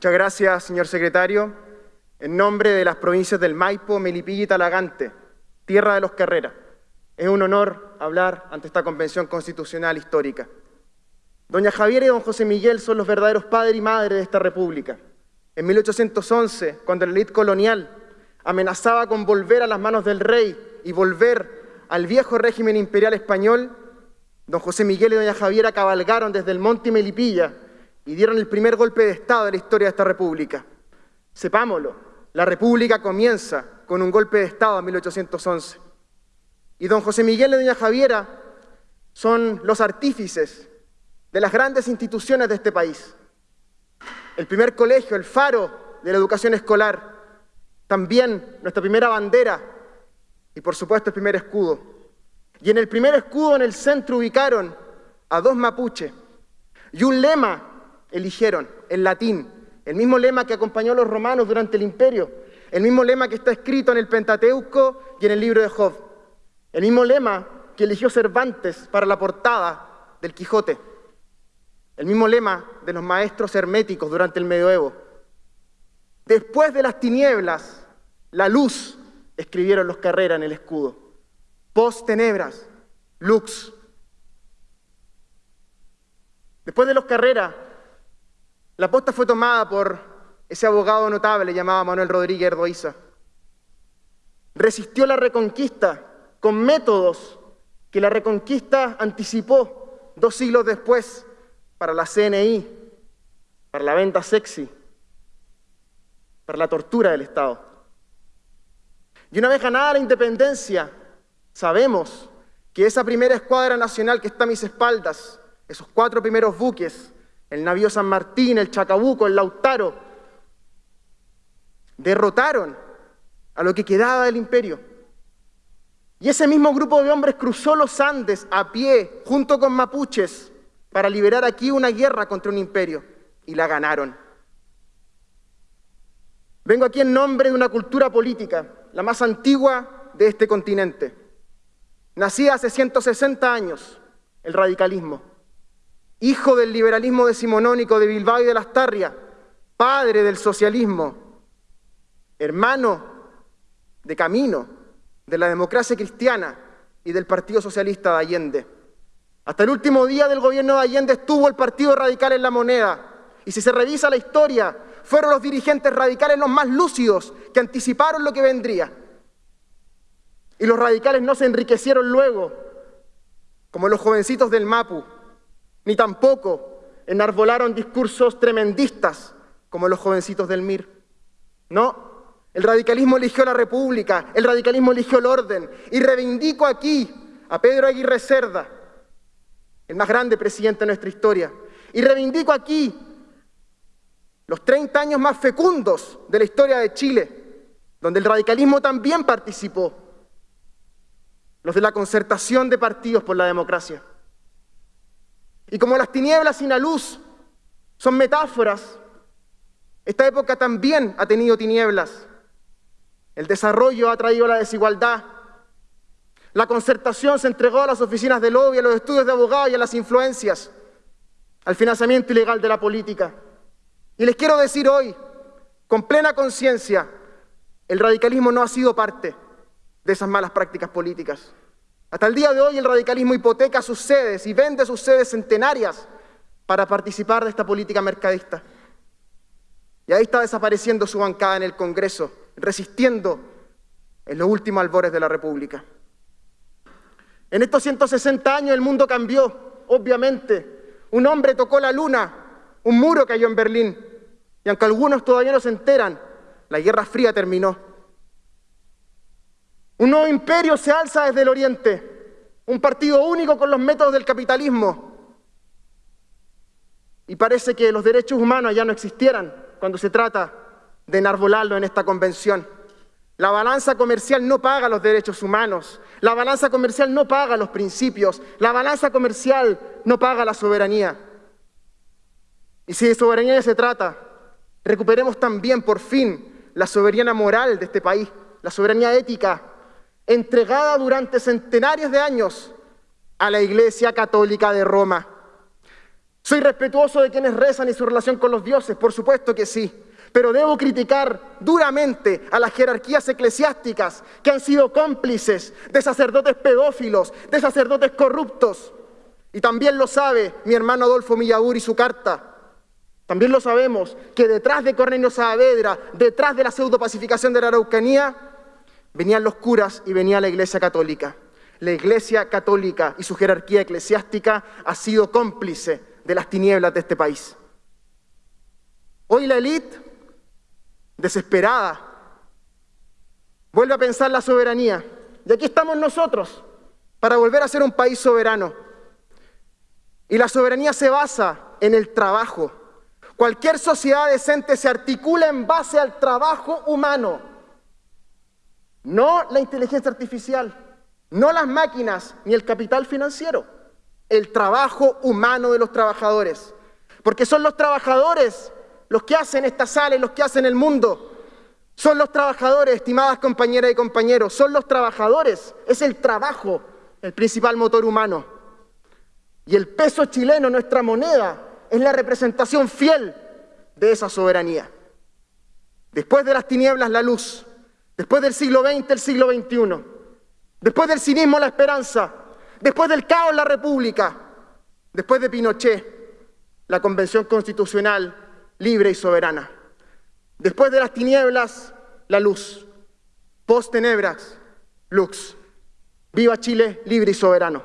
Muchas gracias, señor secretario. En nombre de las provincias del Maipo, Melipilla y Talagante, tierra de los Carreras, es un honor hablar ante esta convención constitucional histórica. Doña Javiera y don José Miguel son los verdaderos padres y madres de esta república. En 1811, cuando la élite colonial amenazaba con volver a las manos del rey y volver al viejo régimen imperial español, don José Miguel y doña Javiera cabalgaron desde el monte Melipilla y dieron el primer golpe de Estado de la historia de esta república. Sepámoslo, la república comienza con un golpe de Estado en 1811. Y don José Miguel y doña Javiera son los artífices de las grandes instituciones de este país. El primer colegio, el faro de la educación escolar, también nuestra primera bandera y por supuesto el primer escudo. Y en el primer escudo en el centro ubicaron a dos mapuches y un lema eligieron, en latín, el mismo lema que acompañó a los romanos durante el imperio, el mismo lema que está escrito en el Pentateuco y en el libro de Job, el mismo lema que eligió Cervantes para la portada del Quijote. El mismo lema de los maestros herméticos durante el medioevo. Después de las tinieblas, la luz, escribieron los carreras en el escudo. Post tenebras, lux. Después de los carreras, la posta fue tomada por ese abogado notable llamado Manuel Rodríguez Erdoiza. Resistió la reconquista con métodos que la reconquista anticipó dos siglos después para la CNI, para la venta sexy, para la tortura del Estado. Y una vez ganada la independencia, sabemos que esa primera escuadra nacional que está a mis espaldas, esos cuatro primeros buques, el navío San Martín, el Chacabuco, el Lautaro, derrotaron a lo que quedaba del imperio. Y ese mismo grupo de hombres cruzó los Andes a pie, junto con mapuches, para liberar aquí una guerra contra un imperio y la ganaron. Vengo aquí en nombre de una cultura política, la más antigua de este continente. Nacida hace 160 años, el radicalismo. Hijo del liberalismo decimonónico de Bilbao y de Lastarria, padre del socialismo, hermano de camino de la democracia cristiana y del Partido Socialista de Allende. Hasta el último día del gobierno de Allende estuvo el Partido Radical en la moneda. Y si se revisa la historia, fueron los dirigentes radicales los más lúcidos que anticiparon lo que vendría. Y los radicales no se enriquecieron luego, como los jovencitos del Mapu, ni tampoco enarbolaron discursos tremendistas, como los jovencitos del MIR. No, el radicalismo eligió la república, el radicalismo eligió el orden. Y reivindico aquí a Pedro Aguirre Cerda, el más grande presidente de nuestra historia. Y reivindico aquí los 30 años más fecundos de la historia de Chile, donde el radicalismo también participó, los de la concertación de partidos por la democracia. Y como las tinieblas sin la luz son metáforas, esta época también ha tenido tinieblas. El desarrollo ha traído la desigualdad, la concertación se entregó a las oficinas de lobby, a los estudios de abogados y a las influencias, al financiamiento ilegal de la política. Y les quiero decir hoy, con plena conciencia, el radicalismo no ha sido parte de esas malas prácticas políticas. Hasta el día de hoy el radicalismo hipoteca sus sedes y vende sus sedes centenarias para participar de esta política mercadista. Y ahí está desapareciendo su bancada en el Congreso, resistiendo en los últimos albores de la República. En estos 160 años el mundo cambió, obviamente. Un hombre tocó la luna, un muro cayó en Berlín. Y aunque algunos todavía no se enteran, la Guerra Fría terminó. Un nuevo imperio se alza desde el oriente, un partido único con los métodos del capitalismo. Y parece que los derechos humanos ya no existieran cuando se trata de enarbolarlo en esta convención. La balanza comercial no paga los derechos humanos. La balanza comercial no paga los principios. La balanza comercial no paga la soberanía. Y si de soberanía se trata, recuperemos también por fin la soberanía moral de este país, la soberanía ética, entregada durante centenarios de años a la Iglesia Católica de Roma. Soy respetuoso de quienes rezan y su relación con los dioses, por supuesto que sí. Pero debo criticar duramente a las jerarquías eclesiásticas que han sido cómplices de sacerdotes pedófilos, de sacerdotes corruptos. Y también lo sabe mi hermano Adolfo Millagur y su carta. También lo sabemos que detrás de Cornelio Saavedra, detrás de la pseudopacificación de la Araucanía, venían los curas y venía la Iglesia Católica. La Iglesia Católica y su jerarquía eclesiástica ha sido cómplice de las tinieblas de este país. Hoy la élite, desesperada, vuelve a pensar la soberanía. Y aquí estamos nosotros para volver a ser un país soberano. Y la soberanía se basa en el trabajo. Cualquier sociedad decente se articula en base al trabajo humano, no la inteligencia artificial, no las máquinas ni el capital financiero, el trabajo humano de los trabajadores. Porque son los trabajadores los que hacen esta sala y los que hacen el mundo. Son los trabajadores, estimadas compañeras y compañeros, son los trabajadores, es el trabajo el principal motor humano. Y el peso chileno, nuestra moneda, es la representación fiel de esa soberanía. Después de las tinieblas, la luz. Después del siglo XX, el siglo XXI. Después del cinismo, la esperanza. Después del caos, la república. Después de Pinochet, la convención constitucional libre y soberana. Después de las tinieblas, la luz. Post tenebras, lux. Viva Chile, libre y soberano.